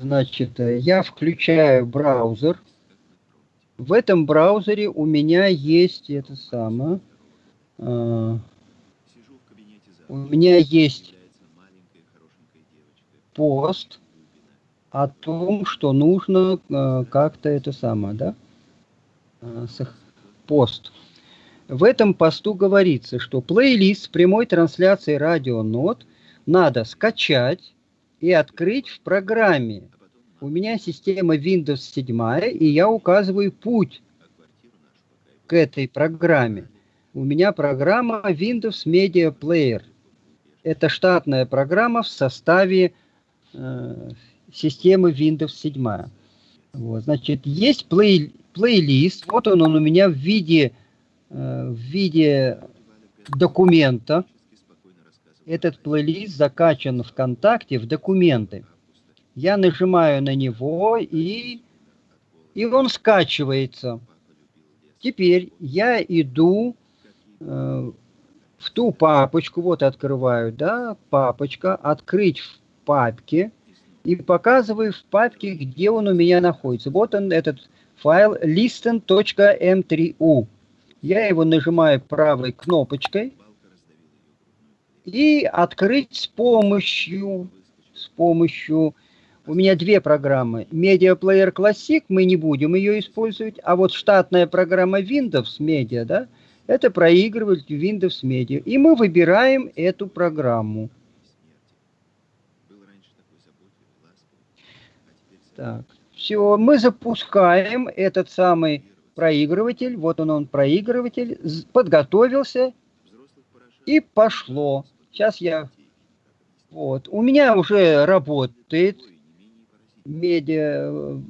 Значит, э, я включаю браузер. В этом браузере у меня есть это самое. Э, у меня есть пост о том, что нужно э, как-то это самое, да? Э, пост. В этом посту говорится, что плейлист с прямой трансляцией радионот надо скачать и открыть в программе. У меня система Windows 7, и я указываю путь к этой программе. У меня программа Windows Media Player. Это штатная программа в составе э, системы Windows 7. Вот, значит, есть плей, плейлист. Вот он, он у меня в виде, э, в виде документа. Этот плейлист закачан ВКонтакте в документы. Я нажимаю на него, и, и он скачивается. Теперь я иду э, в ту папочку, вот открываю, да, папочка, открыть в папке, и показываю в папке, где он у меня находится. Вот он, этот файл listen.m3u. Я его нажимаю правой кнопочкой и открыть с помощью, с помощью, у меня две программы. Player Classic, мы не будем ее использовать, а вот штатная программа Windows Media, да, это проигрыватель Windows Media. И мы выбираем эту программу. Так, все, мы запускаем этот самый проигрыватель. Вот он, он проигрыватель. Подготовился и пошло. Сейчас я... Вот. У меня уже работает медиа,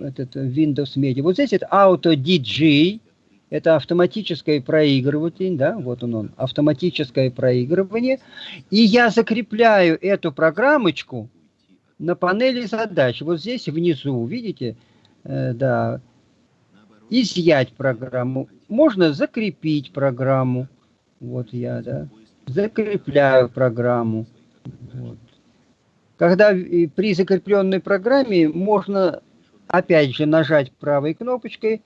этот Windows Media. Вот здесь это Auto DJ. Это автоматическое проигрывание, да, вот он, он, автоматическое проигрывание. И я закрепляю эту программочку на панели задач, вот здесь внизу, видите, э, да, изъять программу. Можно закрепить программу. Вот я, да, закрепляю программу. Вот. Когда при закрепленной программе можно, опять же, нажать правой кнопочкой,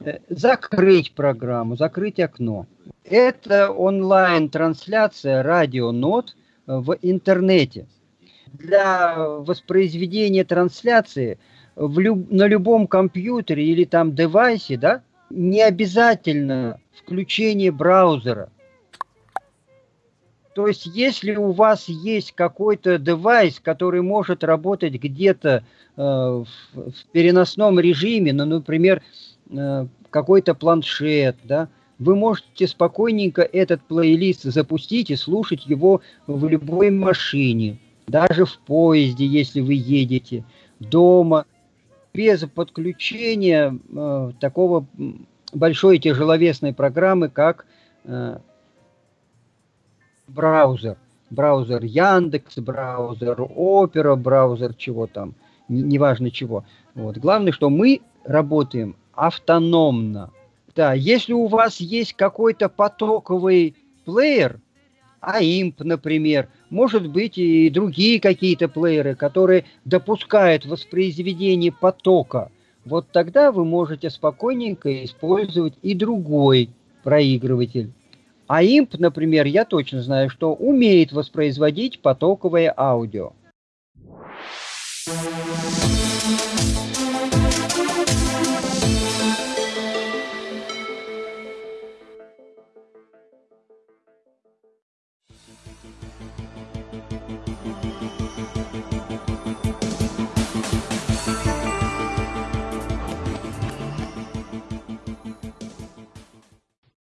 э, закрыть программу, закрыть окно. Это онлайн-трансляция радионот в интернете для воспроизведения трансляции в люб, на любом компьютере или там девайсе, да, не обязательно включение браузера. То есть, если у вас есть какой-то девайс, который может работать где-то э, в, в переносном режиме, ну, например, э, какой-то планшет, да, вы можете спокойненько этот плейлист запустить и слушать его в любой машине даже в поезде, если вы едете, дома, без подключения э, такого большой тяжеловесной программы, как э, браузер. Браузер Яндекс, браузер Опера, браузер чего там, неважно чего. Вот. Главное, что мы работаем автономно. Да, если у вас есть какой-то потоковый плеер, AIMP, например, может быть и другие какие-то плееры, которые допускают воспроизведение потока. Вот тогда вы можете спокойненько использовать и другой проигрыватель. А имп, например, я точно знаю, что умеет воспроизводить потоковое аудио. Thank you.